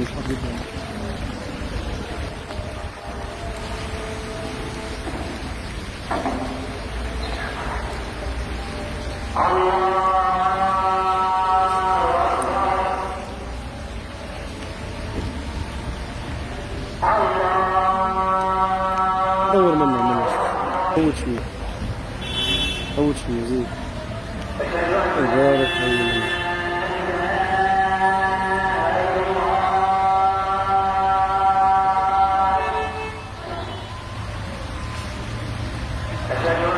не соблюдаем. Да, нормально, нормально. Получше мне. Получше мне, извините. Está.